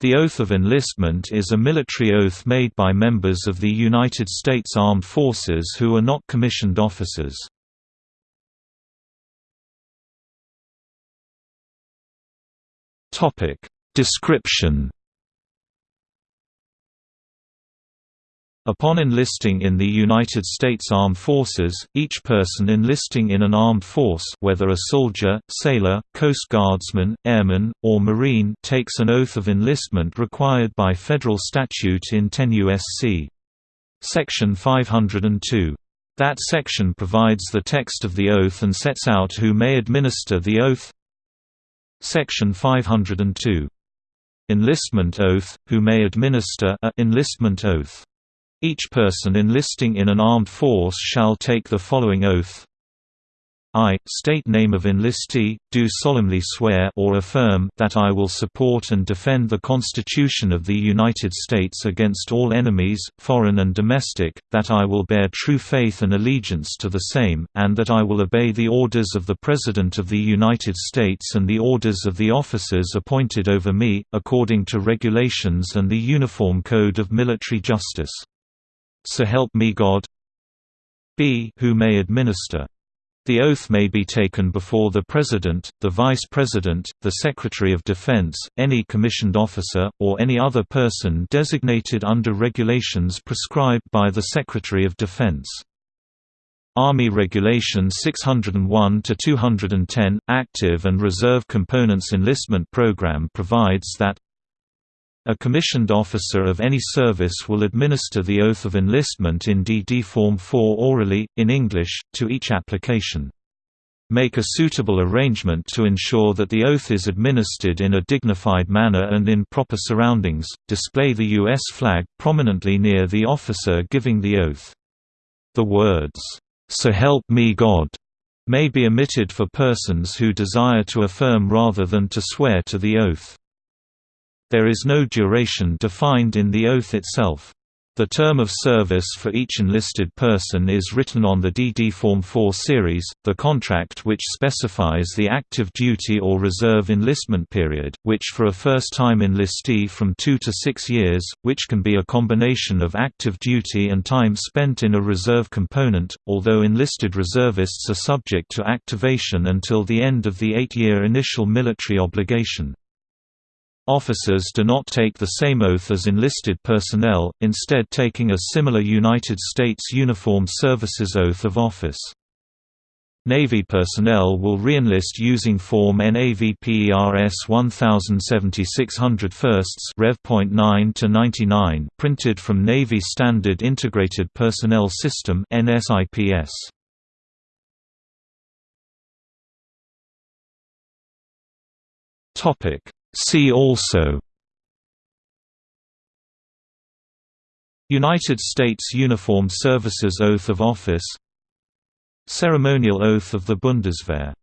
The oath of enlistment is a military oath made by members of the United States Armed Forces who are not commissioned officers. Description Upon enlisting in the United States Armed Forces, each person enlisting in an armed force whether a soldier, sailor, Coast Guardsman, airman, or Marine takes an oath of enlistment required by federal statute in 10 U.S.C. Section 502. That section provides the text of the oath and sets out who may administer the oath Section 502. Enlistment oath, who may administer a enlistment oath each person enlisting in an armed force shall take the following oath I, state name of enlistee, do solemnly swear or affirm that I will support and defend the Constitution of the United States against all enemies, foreign and domestic, that I will bear true faith and allegiance to the same, and that I will obey the orders of the President of the United States and the orders of the officers appointed over me, according to regulations and the Uniform Code of Military Justice. So help me God b who may administer. The oath may be taken before the President, the Vice President, the Secretary of Defense, any commissioned officer, or any other person designated under regulations prescribed by the Secretary of Defense. Army Regulation 601-210, Active and Reserve Components Enlistment Program provides that a commissioned officer of any service will administer the oath of enlistment in DD Form 4 orally, in English, to each application. Make a suitable arrangement to ensure that the oath is administered in a dignified manner and in proper surroundings. Display the U.S. flag prominently near the officer giving the oath. The words, So help me God, may be omitted for persons who desire to affirm rather than to swear to the oath. There is no duration defined in the oath itself. The term of service for each enlisted person is written on the DD Form 4 series, the contract which specifies the active duty or reserve enlistment period, which for a first-time enlistee from 2 to 6 years, which can be a combination of active duty and time spent in a reserve component, although enlisted reservists are subject to activation until the end of the eight-year initial military obligation. Officers do not take the same oath as enlisted personnel, instead taking a similar United States Uniformed Services oath of office. Navy personnel will reenlist using Form NAVPERS 1076 firsts Rev.9 to 99 printed from Navy Standard Integrated Personnel System NSIPS. Topic See also. United States Uniform Services Oath of Office. Ceremonial Oath of the Bundeswehr